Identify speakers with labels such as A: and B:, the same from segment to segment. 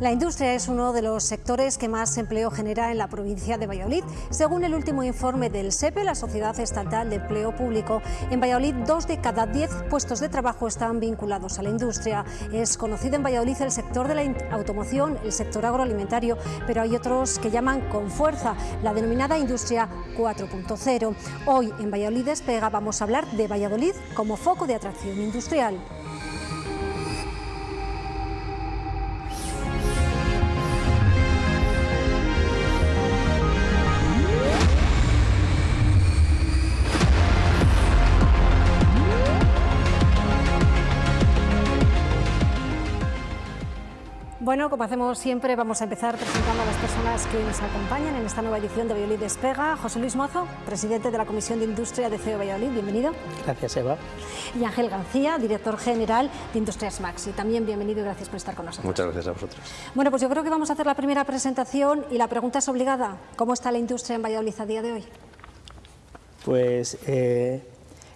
A: La industria es uno de los sectores que más empleo genera en la provincia de Valladolid. Según el último informe del SEPE, la Sociedad Estatal de Empleo Público, en Valladolid dos de cada diez puestos de trabajo están vinculados a la industria. Es conocido en Valladolid el sector de la automoción, el sector agroalimentario, pero hay otros que llaman con fuerza la denominada industria 4.0. Hoy en Valladolid Despega vamos a hablar de Valladolid como foco de atracción industrial. Bueno, como hacemos siempre, vamos a empezar presentando a las personas que nos acompañan en esta nueva edición de Valladolid Despega. José Luis Mozo, presidente de la Comisión de Industria de CEO Valladolid, bienvenido.
B: Gracias, Eva.
A: Y Ángel García, director general de Industrias Maxi. También bienvenido y gracias por estar con nosotros.
C: Muchas gracias a vosotros.
A: Bueno, pues yo creo que vamos a hacer la primera presentación y la pregunta es obligada. ¿Cómo está la industria en Valladolid a día de hoy?
B: Pues eh,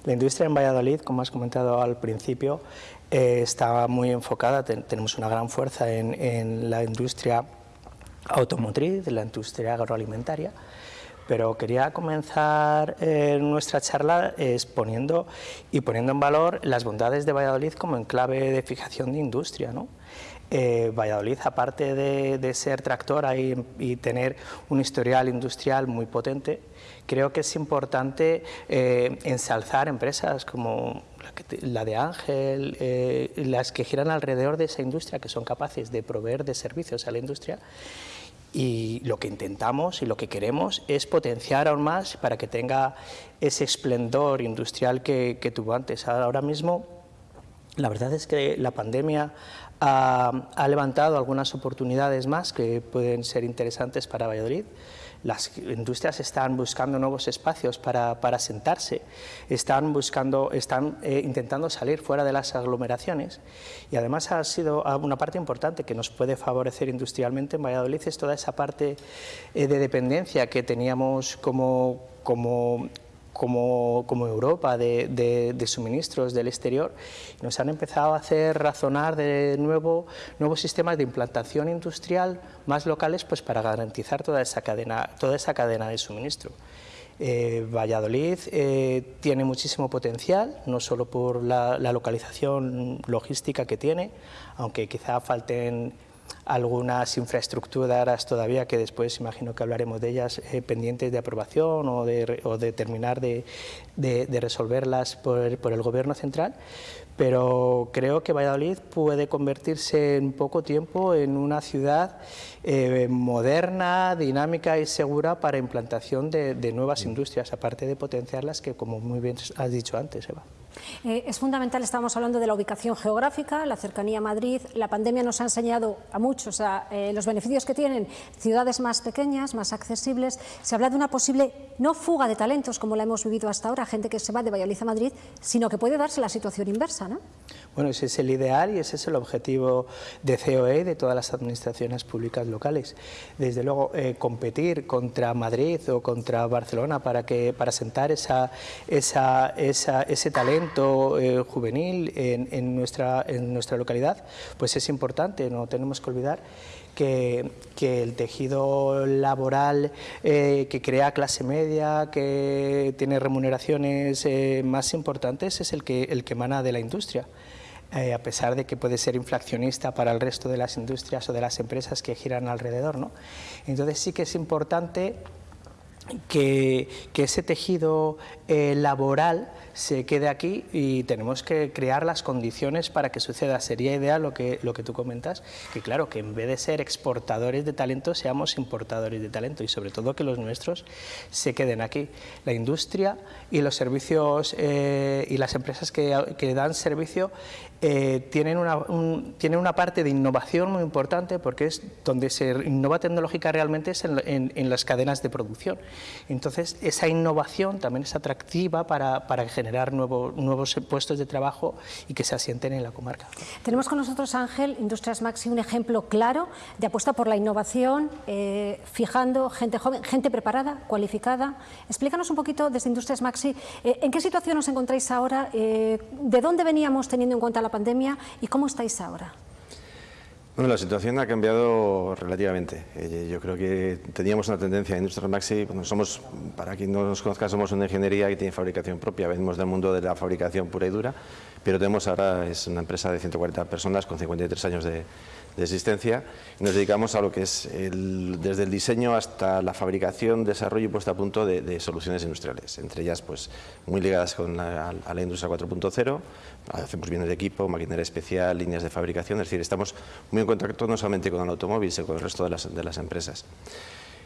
B: la industria en Valladolid, como has comentado al principio, eh, está muy enfocada, tenemos una gran fuerza en, la industria automotriz, en la industria agroalimentaria, pero quería comenzar eh, nuestra charla exponiendo y poniendo en valor las bondades de Valladolid como enclave de fijación de industria. ¿no? Eh, Valladolid, aparte de, ser tractora y, tener un historial industrial muy potente, creo que es importante ensalzar empresas como la de Ángel, eh, las que giran alrededor de esa industria, que son capaces de proveer de servicios a la industria, y lo que intentamos y lo que queremos es potenciar aún más para que tenga ese esplendor industrial que, tuvo antes. Ahora mismo, la verdad es que la pandemia ha, ha levantado algunas oportunidades más que pueden ser interesantes para Valladolid las industrias están buscando nuevos espacios para, para sentarse, están, buscando, están eh, intentando salir fuera de las aglomeraciones y además ha sido una parte importante que nos puede favorecer industrialmente en Valladolid es toda esa parte eh, de dependencia que teníamos como, como como, como Europa de, de, suministros del exterior, nos han empezado a hacer razonar de nuevo nuevos sistemas de implantación industrial más locales pues para garantizar toda esa cadena, toda esa cadena de suministro. Eh, Valladolid eh, tiene muchísimo potencial, no solo por la, la, localización logística que tiene, aunque quizá falten algunas infraestructuras todavía que después imagino que hablaremos de ellas eh, pendientes de aprobación o de, terminar de, resolverlas por, el Gobierno central, pero creo que Valladolid puede convertirse en poco tiempo en una ciudad eh, moderna, dinámica y segura para implantación de, de nuevas industrias, aparte de potenciarlas que, como muy bien has dicho antes, Eva.
A: Eh, es fundamental, estamos hablando de la ubicación geográfica, la cercanía a Madrid, la pandemia nos ha enseñado a muchos eh, los beneficios que tienen ciudades más pequeñas, más accesibles, se habla de una posible no fuga de talentos como la hemos vivido hasta ahora, gente que se va de Valladolid a Madrid, sino que puede darse la situación inversa, ¿no?
B: Bueno, ese es el ideal y ese es el objetivo de COE de todas las administraciones públicas locales. Desde luego, eh, competir contra Madrid o contra Barcelona para, que, para sentar esa, esa, ese talento eh, juvenil en, nuestra, en nuestra localidad, pues es importante, no tenemos que olvidar que, el tejido laboral eh, que crea clase media, que tiene remuneraciones más importantes, es el que, el que emana de la industria. Eh, a pesar de que puede ser inflacionista para el resto de las industrias o de las empresas que giran alrededor. ¿no? Entonces sí que es importante que, ese tejido eh, laboral se quede aquí y tenemos que crear las condiciones para que suceda. Sería ideal lo que, lo que tú comentas, que claro, que en vez de ser exportadores de talento, seamos importadores de talento y sobre todo que los nuestros se queden aquí. La industria y los servicios eh, y las empresas que, dan servicio eh, tienen, una, tienen una parte de innovación muy importante porque es donde se innova tecnológica realmente es en, en, las cadenas de producción. Entonces, esa innovación también es atractiva para, para generar nuevos puestos de trabajo y que se asienten en la comarca.
A: Tenemos con nosotros, Ángel, Industrias Maxi, un ejemplo claro de apuesta por la innovación, eh, fijando gente joven, gente preparada, cualificada. Explícanos un poquito desde Industrias Maxi, eh, ¿en qué situación os encontráis ahora? Eh, ¿De dónde veníamos teniendo en cuenta la pandemia y cómo estáis ahora?
C: Bueno, la situación ha cambiado relativamente. Eh, yo creo que teníamos una tendencia en Industrial Maxi, somos, para quien no nos conozca, somos una ingeniería que tiene fabricación propia, venimos del mundo de la fabricación pura y dura, pero tenemos ahora, es una empresa de 140 personas con 53 años de, de existencia nos dedicamos a lo que es desde el diseño hasta la fabricación, desarrollo y puesta a punto de, soluciones industriales, entre ellas pues muy ligadas con la, a la industria 4.0, hacemos bienes de equipo, maquinaria especial, líneas de fabricación, es decir, estamos muy en contacto no solamente con el automóvil, sino con el resto de las empresas.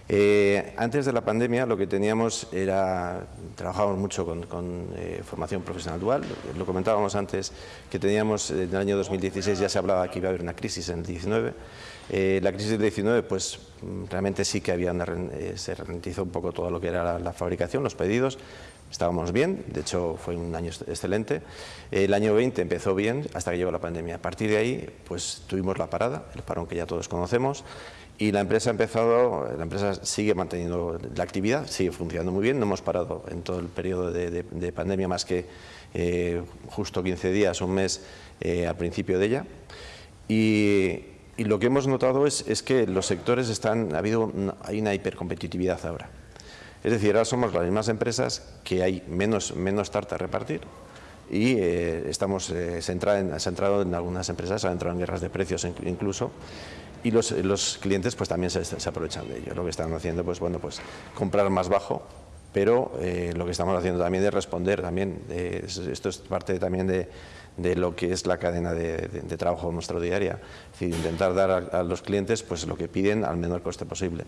C: Eh, antes de la pandemia lo que teníamos era, trabajábamos mucho con, eh, formación profesional dual, lo, comentábamos antes que teníamos en el año 2016 ya se hablaba que iba a haber una crisis en el 19, eh, la crisis del 19 pues realmente sí que había se ralentizó un poco todo lo que era la, fabricación, los pedidos, estábamos bien, de hecho fue un año excelente. El año 20 empezó bien hasta que llegó la pandemia. A partir de ahí, pues tuvimos la parada, el parón que ya todos conocemos, y la empresa ha empezado, la empresa sigue manteniendo la actividad, sigue funcionando muy bien, no hemos parado en todo el periodo de, pandemia más que eh, justo 15 días, un mes eh, al principio de ella. Y, lo que hemos notado es, es, que los sectores están, ha habido hay una hipercompetitividad ahora. Es decir, ahora somos las mismas empresas que hay menos, menos tarta a repartir, y eh, estamos eh, centrados en algunas empresas, han entrado en guerras de precios incluso, y los, clientes pues también se, aprovechan de ello. Lo que están haciendo pues bueno pues comprar más bajo, pero eh, lo que estamos haciendo también es responder también, esto es parte también de, de, lo que es la cadena de, trabajo nuestra diaria, intentar dar a, a, los clientes pues lo que piden al menor coste posible.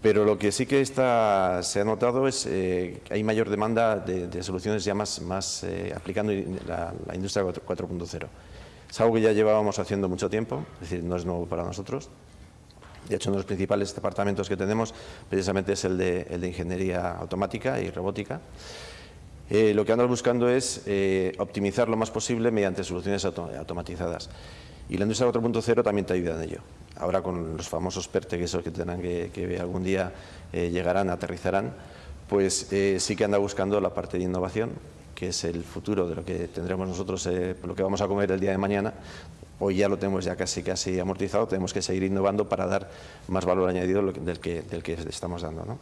C: Pero lo que sí que está, se ha notado es que eh, hay mayor demanda de, soluciones ya más, más eh, aplicando la, la industria 4.0. Es algo que ya llevábamos haciendo mucho tiempo, es decir, no es nuevo para nosotros. De hecho, uno de los principales departamentos que tenemos precisamente es el de, el de ingeniería automática y robótica. Eh, lo que andamos buscando es optimizar lo más posible mediante soluciones automatizadas. Y la industria 4.0 también te ayuda en ello. Ahora con los famosos PERTE, que esos que tendrán que, algún día eh, llegarán, aterrizarán, pues eh, sí que anda buscando la parte de innovación, que es el futuro de lo que tendremos nosotros, eh, lo que vamos a comer el día de mañana. Hoy ya lo tenemos ya casi casi amortizado, tenemos que seguir innovando para dar más valor añadido del que, del que estamos dando. ¿no?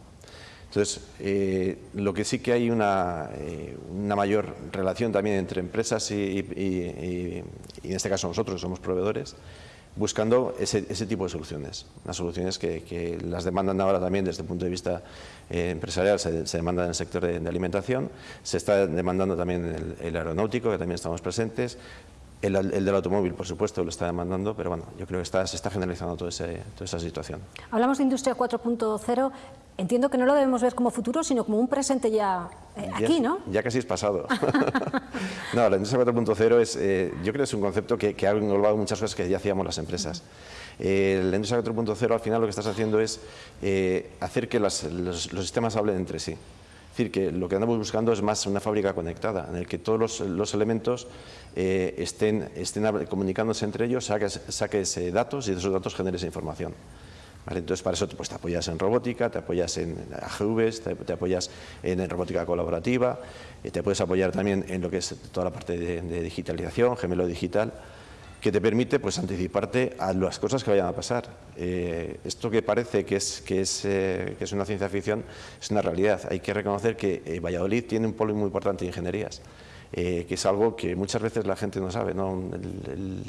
C: Entonces, eh, lo que sí que hay una, eh, una mayor relación también entre empresas y, en este caso nosotros, somos proveedores, buscando ese, ese, tipo de soluciones, las soluciones que, las demandan ahora también desde el punto de vista eh, empresarial, se, se, demanda en el sector de, alimentación, se está demandando también el, el aeronáutico, que también estamos presentes, el, del automóvil, por supuesto, lo está demandando, pero bueno, yo creo que está, se está generalizando toda, ese, toda esa situación.
A: Hablamos de industria 4.0, entiendo que no lo debemos ver como futuro, sino como un presente ya, eh, aquí, ¿no?
C: Ya casi es pasado. no, la industria 4.0 es, eh, yo creo que es un concepto que, que, ha englobado muchas cosas que ya hacíamos las empresas. Eh, la industria 4.0 al final lo que estás haciendo es hacer que los, los sistemas hablen entre sí. Decir, que lo que andamos buscando es más una fábrica conectada, en el que todos los, elementos eh, estén, estén, comunicándose entre ellos, saques, saques eh, datos y de esos datos generes información. Entonces, para eso pues, te apoyas en robótica, te apoyas en AGVs, te, apoyas en, robótica colaborativa, eh, te puedes apoyar también en lo que es toda la parte de digitalización, gemelo digital que te permite pues, anticiparte a las cosas que vayan a pasar. Eh, esto que parece que es, que, es, eh, que es una ciencia ficción es una realidad. Hay que reconocer que eh, Valladolid tiene un polo muy importante de ingenierías. Que es algo que muchas veces la gente no sabe. ¿no? El, el,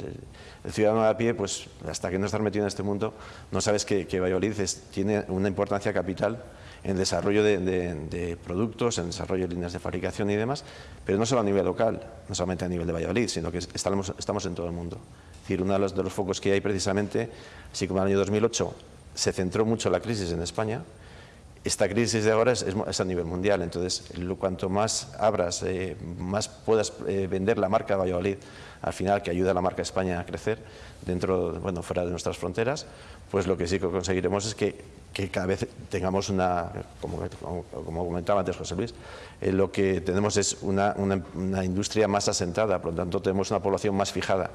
C: el, ciudadano de a pie, pues hasta que no estás metido en este mundo, no sabes que, Valladolid tiene una importancia capital en desarrollo de, productos, en desarrollo de líneas de fabricación y demás, pero no solo a nivel local, no solamente a nivel de Valladolid, sino que estamos, estamos en todo el mundo. Es decir, uno de los, focos que hay precisamente, así como en el año 2008 se centró mucho la crisis en España, esta crisis de ahora es, es, a nivel mundial, entonces cuanto más abras, eh, más puedas eh, vender la marca Valladolid, al final que ayuda a la marca España a crecer dentro, bueno, fuera de nuestras fronteras, pues lo que sí que conseguiremos es que, cada vez tengamos una, como, como, como comentaba antes José Luis, eh, lo que tenemos es una, una, una industria más asentada, por lo tanto tenemos una población más fijada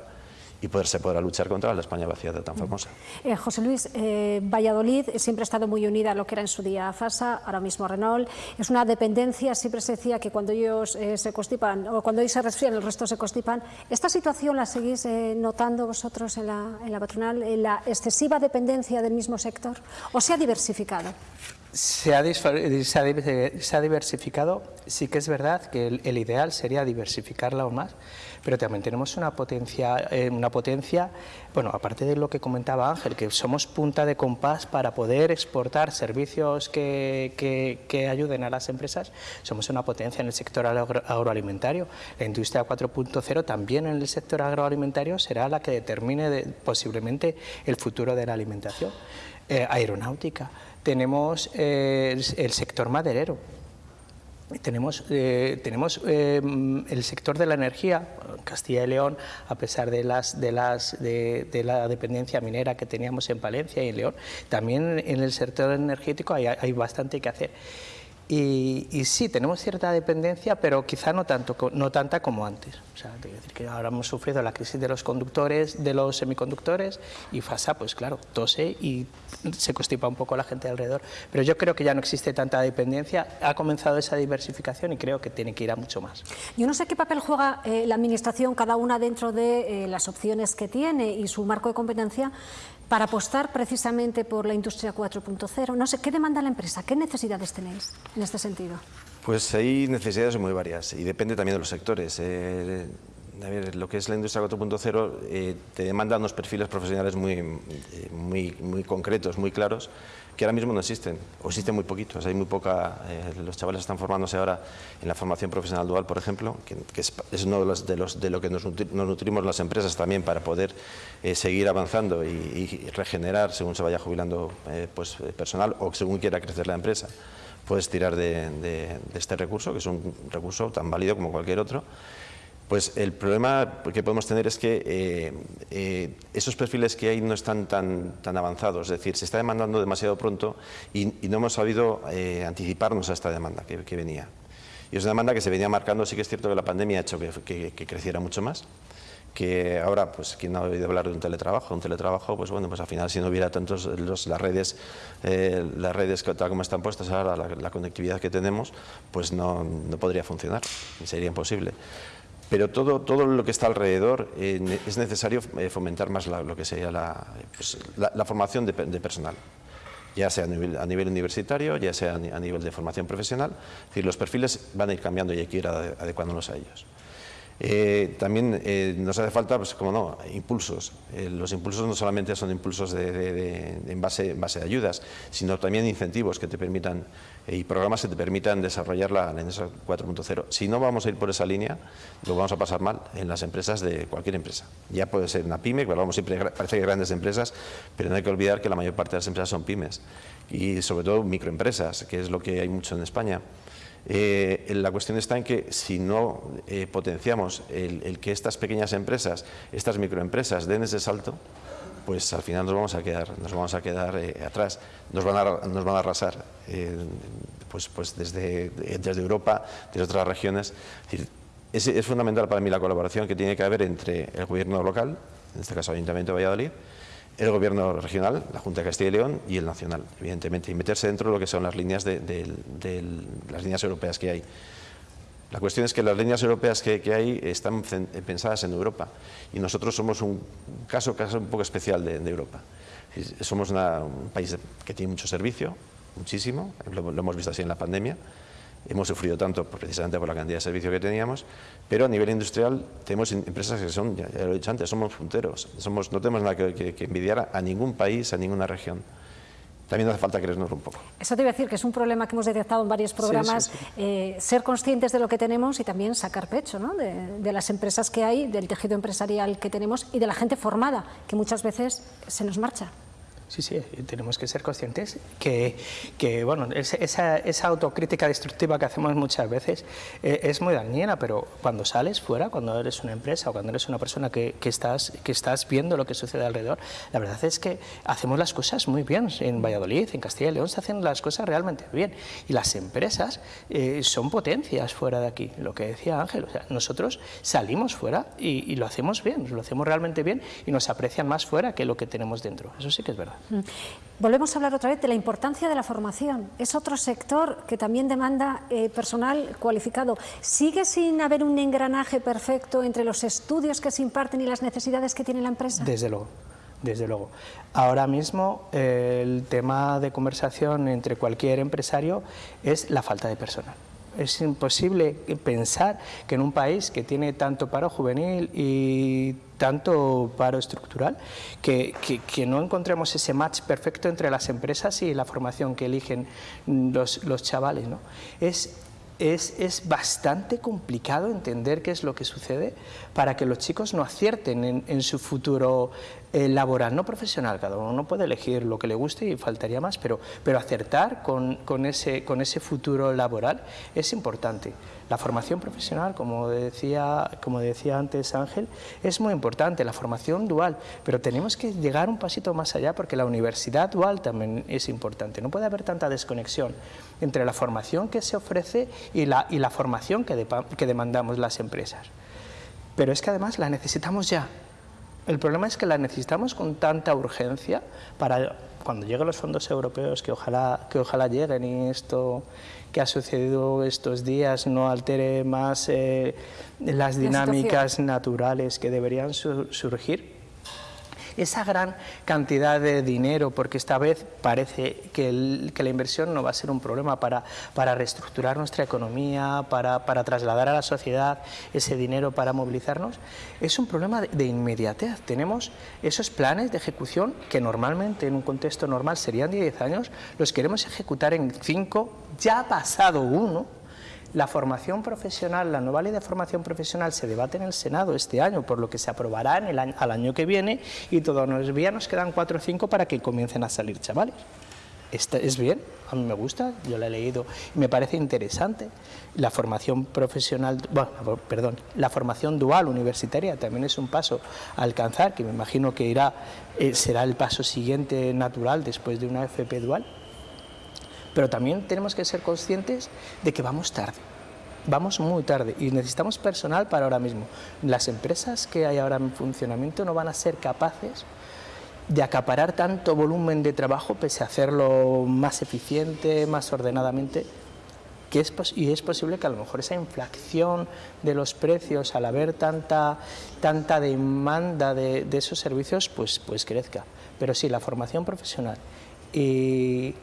C: y poder, se podrá luchar contra la España vaciada tan famosa.
A: Eh, José Luis, eh, Valladolid siempre ha estado muy unida a lo que era en su día FASA, ahora mismo Renault. Es una dependencia, siempre se decía que cuando ellos eh, se constipan o cuando ellos se resfrían, el resto se constipan. ¿Esta situación la seguís notando vosotros en la, en la patronal, en la excesiva dependencia del mismo sector o se ha diversificado?
B: Se ha, se, ha, diversificado, sí que es verdad que el, ideal sería diversificarla aún más, pero también tenemos una potencia, eh, una potencia, bueno, aparte de lo que comentaba Ángel, que somos punta de compás para poder exportar servicios que, que, ayuden a las empresas, somos una potencia en el sector agroalimentario. La industria 4.0 también en el sector agroalimentario será la que determine posiblemente el futuro de la alimentación. Eh, aeronáutica, tenemos eh, el sector maderero, tenemos, eh, tenemos el sector de la energía, Castilla y León, a pesar de, las, de, las, de, la dependencia minera que teníamos en Palencia y en León, también en el sector energético hay, hay bastante que hacer. Y, sí, tenemos cierta dependencia, pero quizá no, tanto, no tanta como antes. O sea, decir que ahora hemos sufrido la crisis de los conductores, de los semiconductores, y FASA, pues claro, tose y se constipa un poco la gente alrededor. Pero yo creo que ya no existe tanta dependencia, ha comenzado esa diversificación y creo que tiene que ir a mucho más.
A: Yo no sé qué papel juega eh, la Administración, cada una dentro de eh, las opciones que tiene y su marco de competencia, para apostar precisamente por la industria 4.0? No sé, ¿qué demanda la empresa? ¿Qué necesidades tenéis en este sentido?
C: Pues hay necesidades muy varias y depende también de los sectores. Eh, a ver, lo que es la industria 4.0 eh, te demanda unos perfiles profesionales muy, eh, muy, muy concretos, muy claros, que ahora mismo no existen, o existen muy poquitos. Hay muy poca, eh, los chavales están formándose ahora en la formación profesional dual, por ejemplo, que, es, uno de, los, de, los, de lo que nos, nutrimos las empresas también para poder seguir avanzando y, regenerar según se vaya jubilando pues, personal o según quiera crecer la empresa. Puedes tirar de, de este recurso, que es un recurso tan válido como cualquier otro, pues el problema que podemos tener es que eh, eh, esos perfiles que hay no están tan, tan avanzados, es decir, se está demandando demasiado pronto y, no hemos sabido eh, anticiparnos a esta demanda que, venía. Y es una demanda que se venía marcando, sí que es cierto que la pandemia ha hecho que, creciera mucho más, que ahora, pues, ¿quién no ha oído hablar de un teletrabajo? Un teletrabajo, pues bueno, pues al final si no hubiera tantos las redes, las redes tal como están puestas ahora, la, conectividad que tenemos, pues no, no podría funcionar, sería imposible pero todo, todo lo que está alrededor es necesario eh, fomentar más lo que sería la, pues, formación de, personal, ya sea a nivel, a nivel, universitario, ya sea a nivel de formación profesional, es decir, los perfiles van a ir cambiando y hay que ir adecuándonos a ellos. Eh, también nos hace falta, pues como no, impulsos. los impulsos no solamente son impulsos de, en, base, en base a ayudas, sino también incentivos que te permitan y programas que te permitan desarrollar la, la 4.0. Si no vamos a ir por esa línea, lo vamos a pasar mal en las empresas de cualquier empresa. Ya puede ser una pyme, que hablamos siempre, parece que grandes empresas, pero no hay que olvidar que la mayor parte de las empresas son pymes y sobre todo microempresas, que es lo que hay mucho en España. Eh, la cuestión está en que si no eh, potenciamos el, que estas pequeñas empresas, estas microempresas den ese salto, pues al final nos vamos a quedar, nos vamos a quedar eh, atrás, nos van a, nos van a arrasar, eh, pues, pues desde, desde Europa, desde otras regiones. Es, es, fundamental para mí la colaboración que tiene que haber entre el gobierno local, en este caso el Ayuntamiento de Valladolid, el gobierno regional, la Junta de Castilla y León y el nacional, evidentemente, y meterse dentro de lo que son las líneas, de, de las líneas europeas que hay. La cuestión es que las líneas europeas que, hay están pensadas en Europa y nosotros somos un caso, caso un poco especial de, Europa. Somos un país que tiene mucho servicio, muchísimo, lo, hemos visto así en la pandemia, hemos sufrido tanto precisamente por la cantidad de servicio que teníamos, pero a nivel industrial tenemos empresas que son, ya, lo he dicho antes, somos punteros, somos, no tenemos nada que envidiar a ningún país, a ninguna región también hace falta creernos un poco.
A: Eso te iba a decir que es un problema que hemos detectado en varios programas, eh, ser conscientes de lo que tenemos y también sacar pecho ¿no? de, las empresas que hay, del tejido empresarial que tenemos y de la gente formada, que muchas veces se nos marcha.
B: Sí, sí, tenemos que ser conscientes que, que bueno, esa, esa, autocrítica destructiva que hacemos muchas veces eh, es muy dañina, pero cuando sales fuera, cuando eres una empresa o cuando eres una persona que, que, estás, que estás viendo lo que sucede alrededor, la verdad es que hacemos las cosas muy bien. En Valladolid, en Castilla y León, se hacen las cosas realmente bien. Y las empresas eh, son potencias fuera de aquí, lo que decía Ángel. O sea, nosotros salimos fuera y lo hacemos bien, lo hacemos realmente bien y nos aprecian más fuera que lo que tenemos dentro. Eso sí que es verdad. Mm.
A: Volvemos a hablar otra vez de la importancia de la formación. Es otro sector que también demanda eh, personal cualificado. ¿Sigue sin haber un engranaje perfecto entre los estudios que se imparten y las necesidades que tiene la empresa?
B: Desde luego. Desde luego. Ahora mismo el tema de conversación entre cualquier empresario es la falta de personal es imposible pensar que en un país que tiene tanto paro juvenil y tanto paro estructural, que, no encontremos ese match perfecto entre las empresas y la formación que eligen los, chavales. ¿no? Es, es, bastante complicado entender qué es lo que sucede para que los chicos no acierten en, en su futuro eh, laboral, no profesional, cada uno puede elegir lo que le guste y faltaría más, pero, pero acertar con, con, ese, con ese futuro laboral es importante. La formación profesional, como decía, como decía antes Ángel, es muy importante, la formación dual, pero tenemos que llegar un pasito más allá porque la universidad dual también es importante. No puede haber tanta desconexión entre la formación que se ofrece y la, y la formación que, que demandamos las empresas. Pero es que además la necesitamos ya, el problema es que la necesitamos con tanta urgencia para cuando lleguen los fondos europeos, que ojalá, que ojalá lleguen y esto que ha sucedido estos días no altere más eh, las dinámicas naturales que deberían surgir esa gran cantidad de dinero, porque esta vez parece que, la inversión no va a ser un problema para, para reestructurar nuestra economía, para, para, trasladar a la sociedad ese dinero para movilizarnos, es un problema de, inmediatez. Tenemos esos planes de ejecución que normalmente en un contexto normal serían 10 años, los queremos ejecutar en 5, ya ha pasado uno, la formación profesional, la nueva ley de formación profesional se debate en el Senado este año, por lo que se aprobará en el al año que viene y todavía nos quedan cuatro o cinco para que comiencen a salir chavales. es bien, a mí me gusta, yo la he leído y me parece interesante. La formación profesional, bueno, perdón, la formación dual universitaria también es un paso a alcanzar, que me imagino que irá, eh, será el paso siguiente natural después de una FP dual pero también tenemos que ser conscientes de que vamos tarde. Vamos muy tarde y necesitamos personal para ahora mismo. Las empresas que hay ahora en funcionamiento no van a ser capaces de acaparar tanto volumen de trabajo pese a hacerlo más eficiente, más ordenadamente, que es y es posible que a lo mejor esa inflación de los precios al haber tanta, tanta demanda de, de esos servicios pues, pues crezca. Pero sí, la formación profesional y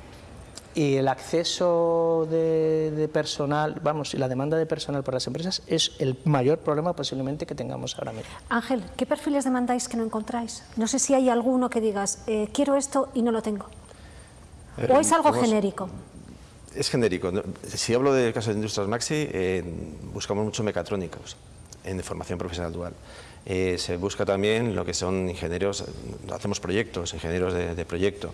B: y el acceso de, personal, vamos, y la demanda de personal por las empresas es el mayor problema posiblemente que tengamos ahora mismo.
A: Ángel, ¿qué perfiles demandáis que no encontráis? No sé si hay alguno que digas, eh, quiero esto y no lo tengo. ¿O es algo genérico?
C: Es genérico. Si hablo del caso de Industrias Maxi, eh, buscamos mucho mecatrónicos en formación profesional dual. Eh, se busca también lo que son ingenieros, hacemos proyectos, ingenieros de proyecto.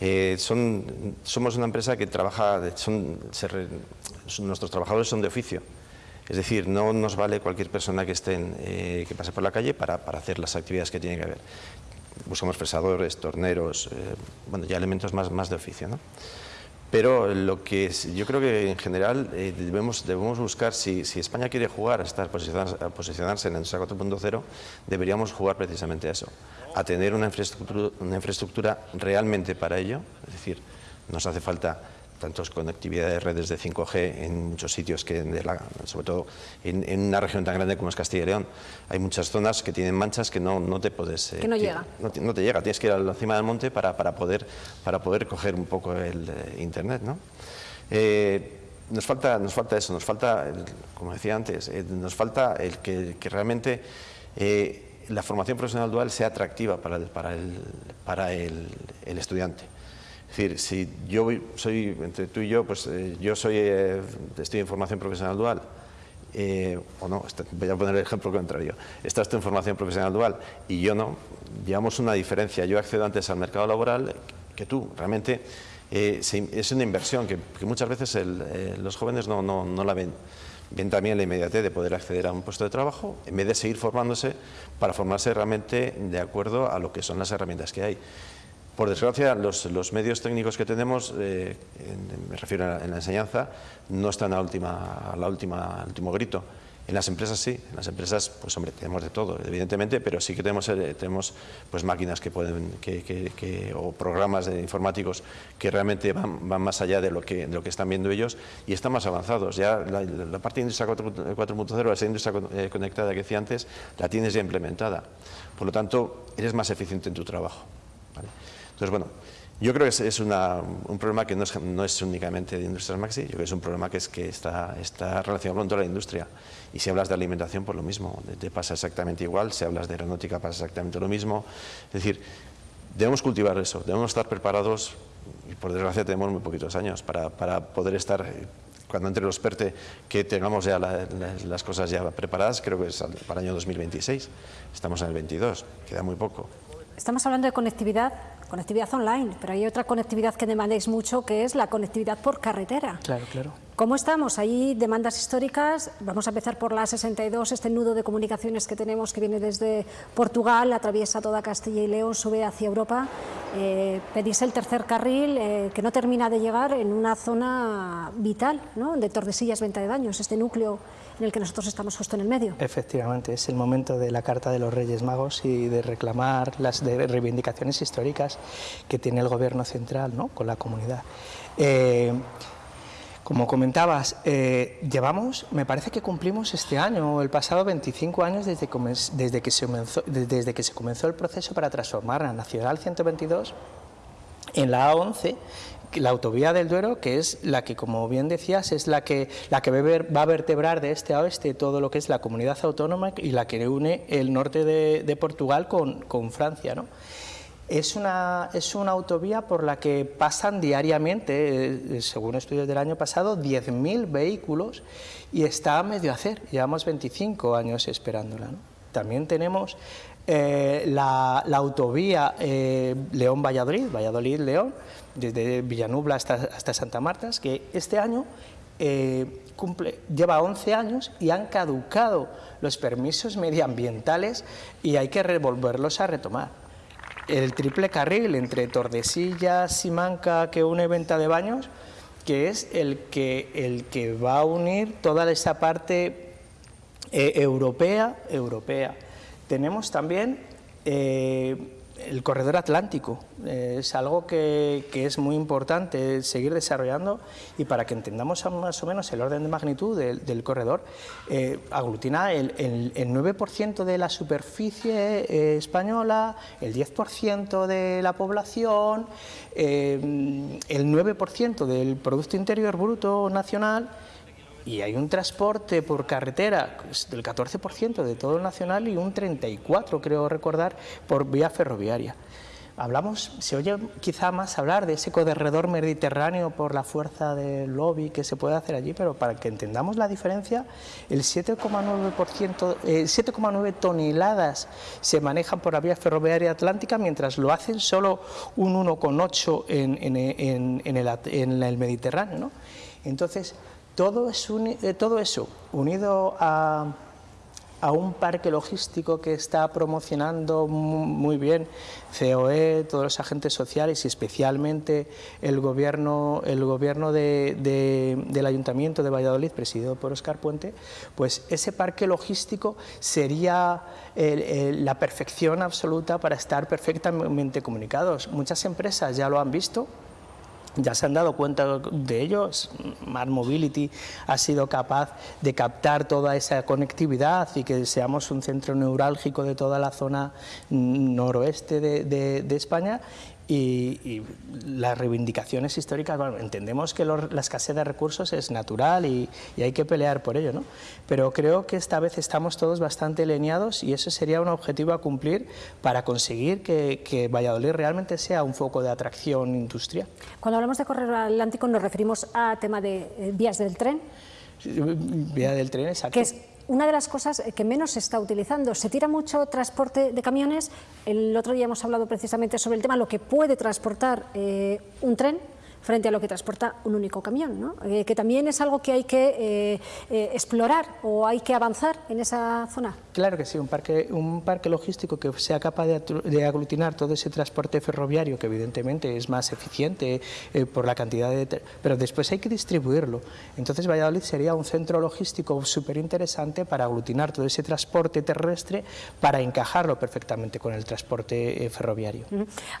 C: Eh, son, somos una empresa que trabaja, son, nuestros trabajadores son de oficio, es decir, no nos vale cualquier persona que, estén, eh, que pase por la calle para, para, hacer las actividades que tiene que haber. Buscamos fresadores, torneros, eh, bueno, ya elementos más, más de oficio. ¿no? Pero lo que yo creo que en general debemos, debemos buscar, si, si, España quiere jugar a, estar posicionarse, a posicionarse en el 4.0, deberíamos jugar precisamente a eso a tener una infraestructura, una infraestructura realmente para ello, es decir, nos hace falta tantos conectividad de redes de 5G en muchos sitios, que sobre todo en, una región tan grande como es Castilla y León. Hay muchas zonas que tienen manchas que no, no te puedes...
A: Eh, que no llega.
C: No, te llega, tienes que ir a la cima del monte para, para, poder, para poder coger un poco el eh, Internet. ¿no? Eh, nos falta, nos falta eso, nos falta, como decía antes, nos falta el que, que realmente la formación profesional dual sea atractiva para el, para el, para el, estudiante. Es decir, si yo soy, entre tú y yo, pues eh, yo soy, eh, estoy en formación profesional dual eh, o no, este, voy a poner el ejemplo contrario, estás en formación profesional dual y yo no, llevamos una diferencia, yo accedo antes al mercado laboral que tú, realmente eh, es una inversión que, muchas veces eh, los jóvenes no, no, no la ven. Ven también la inmediatez de poder acceder a un puesto de trabajo, en vez de seguir formándose para formarse realmente de acuerdo a lo que son las herramientas que hay. Por desgracia, los, medios técnicos que tenemos, eh, me refiero a la, en la enseñanza, no están a, última, a la última, al último grito. En las empresas sí, en las empresas, pues hombre, tenemos de todo, evidentemente, pero sí que tenemos, eh, tenemos pues máquinas que pueden, que, o programas de informáticos que realmente van, van más allá de lo, que, de lo que están viendo ellos y están más avanzados. Ya la, parte de industria 4.0, esa industria eh, conectada que decía antes, la tienes ya implementada. Por lo tanto, eres más eficiente en tu trabajo. Entonces, bueno, yo creo que es, un problema que no es, únicamente de Industrias Maxi, yo creo que es un problema que, es, que está, relacionado con toda la industria. Y si hablas de alimentación, pues lo mismo, te pasa exactamente igual, si hablas de aeronáutica pasa exactamente lo mismo. Es decir, debemos cultivar eso, debemos estar preparados, y por desgracia tenemos muy poquitos años, para, poder estar cuando entre los PERTE que tengamos ya las cosas ya preparadas, creo que es para el año 2026, estamos en el 22, queda muy poco.
A: Estamos hablando de conectividad, conectividad online, pero hay otra conectividad que demandáis mucho, que es la conectividad por carretera.
B: Claro, claro.
A: ¿Cómo estamos? Hay demandas históricas. Vamos a empezar por la 62, este nudo de comunicaciones que tenemos que viene desde Portugal, atraviesa toda Castilla y León, sube hacia Europa. Eh, pedís el tercer carril eh, que no termina de llegar en una zona vital, ¿no? de Tordesillas, Venta de Daños, este núcleo en el que nosotros estamos justo en el medio.
B: Efectivamente, es el momento de la Carta de los Reyes Magos y de reclamar las reivindicaciones históricas que tiene el Gobierno central ¿no? con la comunidad. Eh, como comentabas, eh, llevamos, me parece que cumplimos este año, el pasado 25 años desde, desde, que se comenzó, desde que se comenzó el proceso para transformar la Nacional 122 en la A11 la autovía del Duero, que es la que, como bien decías, es la que, la que va a vertebrar de este a oeste todo lo que es la comunidad autónoma y la que une el norte de, Portugal con, con Francia. ¿no? Es una, es una autovía por la que pasan diariamente, eh, según estudios del año pasado, 10.000 vehículos y está a medio hacer, llevamos 25 años esperándola. También tenemos eh, la, autovía eh, León-Valladolid, Valladolid-León, desde Villanubla hasta, hasta Santa Marta, que este año eh, cumple, lleva 11 años y han caducado los permisos medioambientales y hay que revolverlos a retomar. El triple carril entre Tordesillas, Simanca, que une Venta de Baños, que es el que, el que va a unir toda esa parte europea, europea tenemos también eh, el corredor atlántico, eh, es algo que, es muy importante seguir desarrollando y para que entendamos más o menos el orden de magnitud del, corredor, eh, aglutina el, 9% de la superficie española, el 10% de la población, el 9% del Producto Interior Bruto Nacional, y hay un transporte por carretera del 14% de todo el nacional y un 34%, creo recordar, por vía ferroviaria. Hablamos, se oye quizá más hablar de ese corredor mediterráneo por la fuerza del lobby que se puede hacer allí, pero para que entendamos la diferencia, el 7,9%, 7,9 eh, toneladas se manejan por la vía ferroviaria atlántica, mientras lo hacen solo un 1,8 en, en, en, en el Mediterráneo. Entonces, todo, eh, todo eso, unido a, un parque logístico que está promocionando muy bien COE, todos los agentes sociales y especialmente el gobierno, el gobierno del Ayuntamiento de Valladolid, presidido por Oscar Puente, pues ese parque logístico sería la perfección absoluta para estar perfectamente comunicados. Muchas empresas ya lo han visto, ya se han dado cuenta de ello, Smart Mobility ha sido capaz de captar toda esa conectividad y que seamos un centro neurálgico de toda la zona noroeste de, España y, las reivindicaciones históricas, bueno, entendemos que la escasez de recursos es natural y, hay que pelear por ello, ¿no? pero creo que esta vez estamos todos bastante alineados y eso sería un objetivo a cumplir para conseguir que, Valladolid realmente sea un foco de atracción industrial.
A: Cuando hablamos de corredor atlántico nos referimos a tema de eh, vías del tren,
B: Vía del tren, exacto.
A: Que es una de las cosas que menos se está utilizando. Se tira mucho transporte de camiones. El otro día hemos hablado precisamente sobre el tema, lo que puede transportar eh, un tren frente a lo que transporta un único camión, ¿no? Eh, que también es algo que hay que eh, eh, explorar o hay que avanzar en esa zona.
B: Claro que sí, un parque, un parque logístico que sea capaz de, aglutinar todo ese transporte ferroviario, que evidentemente es más eficiente por la cantidad de... pero después hay que distribuirlo. Entonces Valladolid sería un centro logístico súper interesante para aglutinar todo ese transporte terrestre, para encajarlo perfectamente con el transporte ferroviario.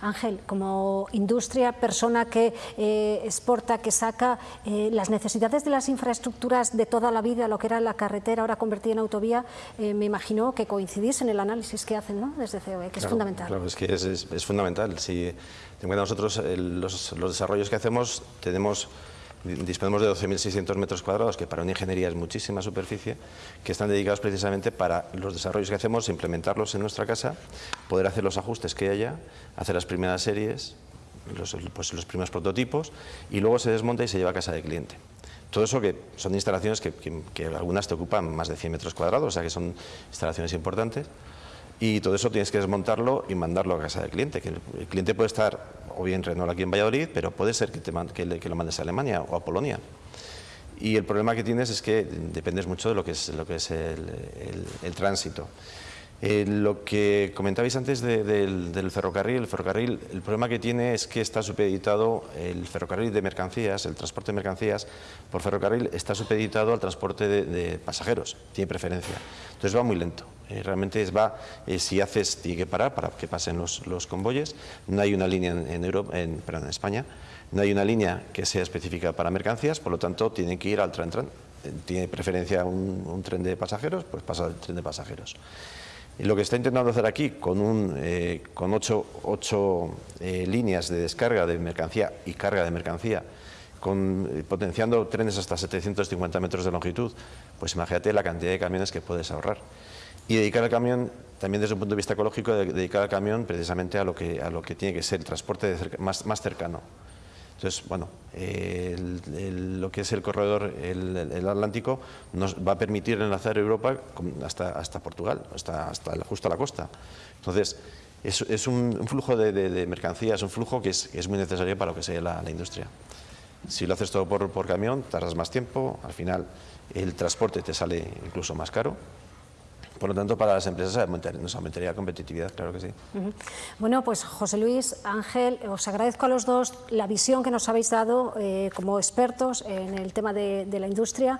A: Ángel, como industria, persona que exporta, que saca eh, las necesidades de las infraestructuras de toda la vida, lo que era la carretera ahora convertida en autovía, eh, me imagino que coincidís en el análisis que hacen ¿no? desde COE, que es fundamental.
C: Claro, es que es, fundamental. Si nosotros los, los desarrollos que hacemos tenemos disponemos de 12.600 metros cuadrados, que para una ingeniería es muchísima superficie, que están dedicados precisamente para los desarrollos que hacemos, implementarlos en nuestra casa, poder hacer los ajustes que haya, hacer las primeras series, los, pues, los primeros prototipos y luego se desmonta y se lleva a casa del cliente. Todo eso que son instalaciones que, algunas te ocupan más de 100 metros cuadrados, o sea que son instalaciones importantes, y todo eso tienes que desmontarlo y mandarlo a casa del cliente, que el, cliente puede estar o bien Renault aquí en Valladolid, pero puede ser que, te, que, lo mandes a Alemania o a Polonia. Y el problema que tienes es que dependes mucho de lo que es, lo que es el tránsito. Eh, lo que comentabais antes del, ferrocarril, el ferrocarril, el problema que tiene es que está supeditado, el ferrocarril de mercancías, el transporte de mercancías por ferrocarril está supeditado al transporte de, pasajeros, tiene preferencia. Entonces va muy lento, eh, realmente va, eh, si haces, tiene que parar para que pasen los, convoyes, no hay una línea en, Europa, en, perdón, en España, no hay una línea que sea específica para mercancías, por lo tanto tiene que ir al tren, tren. tiene preferencia un, un tren de pasajeros, pues pasa al tren de pasajeros. Y lo que está intentando hacer aquí, con, un, eh, con ocho, eh, líneas de descarga de mercancía y carga de mercancía, con, eh, potenciando trenes hasta 750 metros de longitud, pues imagínate la cantidad de camiones que puedes ahorrar. Y dedicar al camión, también desde un punto de vista ecológico, dedicar al camión precisamente a lo que, a lo que tiene que ser el transporte más, más cercano. Entonces, bueno, lo que es el corredor, el, Atlántico, nos va a permitir enlazar Europa hasta, hasta Portugal, hasta, hasta justo a la costa. Entonces, es, un, flujo de, mercancías, un flujo que es, muy necesario para lo que sea la, industria. Si lo haces todo por, por camión, tardas más tiempo, al final el transporte te sale incluso más caro por lo tanto, para las empresas nos aumentaría la competitividad, claro que sí.
A: Bueno, pues José Luis, Ángel, os agradezco a los dos la visión que nos habéis dado eh, como expertos en el tema de la industria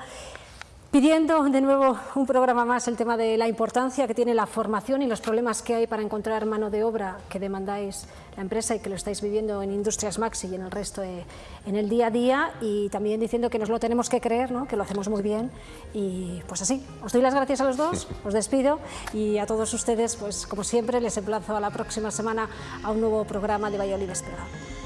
A: pidiendo de nuevo un programa más el tema de la importancia que tiene la formación y los problemas que hay para encontrar mano de obra que demandáis la empresa y que lo estáis viviendo en Industrias Maxi y en el resto en el día a día y también diciendo que nos lo tenemos que creer, ¿no? que lo hacemos muy bien y pues así. Os doy las gracias a los dos, os despido y a todos ustedes, pues como siempre, les emplazo a la próxima semana a un nuevo programa de Valladolid Despegado.